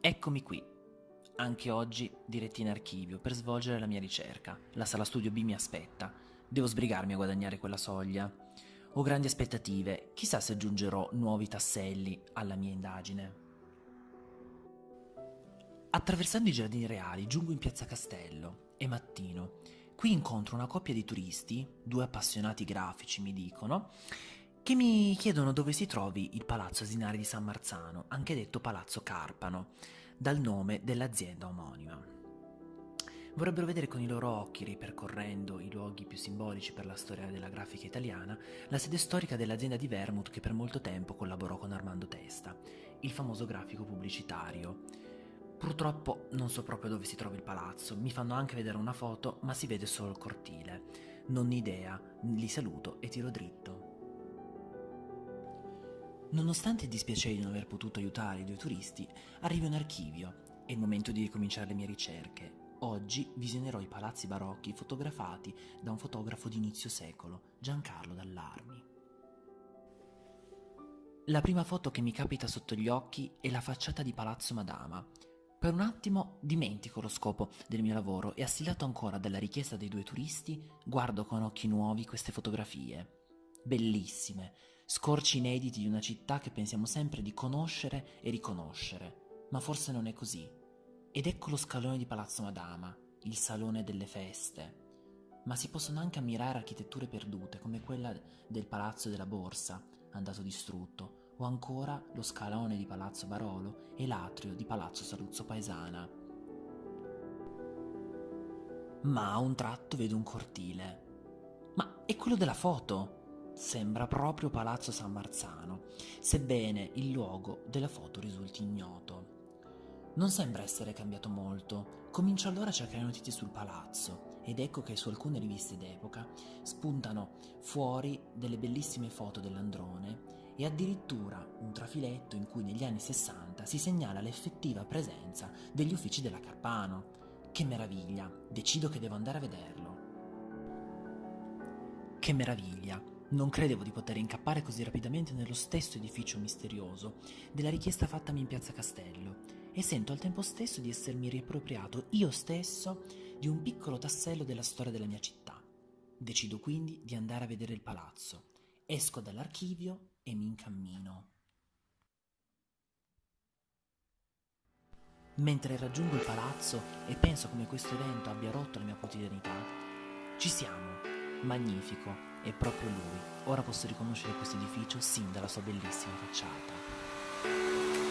Eccomi qui, anche oggi diretti in archivio per svolgere la mia ricerca. La sala studio B mi aspetta. Devo sbrigarmi a guadagnare quella soglia. Ho grandi aspettative, chissà se aggiungerò nuovi tasselli alla mia indagine. Attraversando i giardini reali giungo in piazza Castello. È mattino. Qui incontro una coppia di turisti, due appassionati grafici mi dicono, che mi chiedono dove si trovi il Palazzo Asinari di San Marzano, anche detto Palazzo Carpano, dal nome dell'azienda omonima. Vorrebbero vedere con i loro occhi, ripercorrendo i luoghi più simbolici per la storia della grafica italiana, la sede storica dell'azienda di Vermouth che per molto tempo collaborò con Armando Testa, il famoso grafico pubblicitario. Purtroppo non so proprio dove si trova il palazzo, mi fanno anche vedere una foto, ma si vede solo il cortile. Non idea, li saluto e tiro dritto. Nonostante il dispiacere di non aver potuto aiutare i due turisti, arrivo in archivio. È il momento di ricominciare le mie ricerche. Oggi visionerò i palazzi barocchi fotografati da un fotografo di inizio secolo, Giancarlo Dallarmi. La prima foto che mi capita sotto gli occhi è la facciata di Palazzo Madama. Per un attimo dimentico lo scopo del mio lavoro e assilato ancora dalla richiesta dei due turisti, guardo con occhi nuovi queste fotografie. Bellissime, scorci inediti di una città che pensiamo sempre di conoscere e riconoscere, ma forse non è così. Ed ecco lo scalone di Palazzo Madama, il salone delle feste. Ma si possono anche ammirare architetture perdute, come quella del Palazzo della Borsa, andato distrutto, o ancora lo scalone di Palazzo Barolo e l'atrio di Palazzo Saluzzo Paesana. Ma a un tratto vedo un cortile. Ma è quello della foto! Sembra proprio Palazzo San Marzano, sebbene il luogo della foto risulti ignoto. Non sembra essere cambiato molto. Comincio allora a cercare notizie sul palazzo ed ecco che su alcune riviste d'epoca spuntano fuori delle bellissime foto dell'androne e addirittura un trafiletto in cui negli anni 60 si segnala l'effettiva presenza degli uffici della Carpano. Che meraviglia! Decido che devo andare a vederlo. Che meraviglia! Non credevo di poter incappare così rapidamente nello stesso edificio misterioso della richiesta fattami in piazza Castello e sento al tempo stesso di essermi riappropriato io stesso di un piccolo tassello della storia della mia città. Decido quindi di andare a vedere il palazzo. Esco dall'archivio e mi incammino. Mentre raggiungo il palazzo e penso come questo evento abbia rotto la mia quotidianità, ci siamo, magnifico, è proprio lui. Ora posso riconoscere questo edificio sin dalla sua bellissima facciata.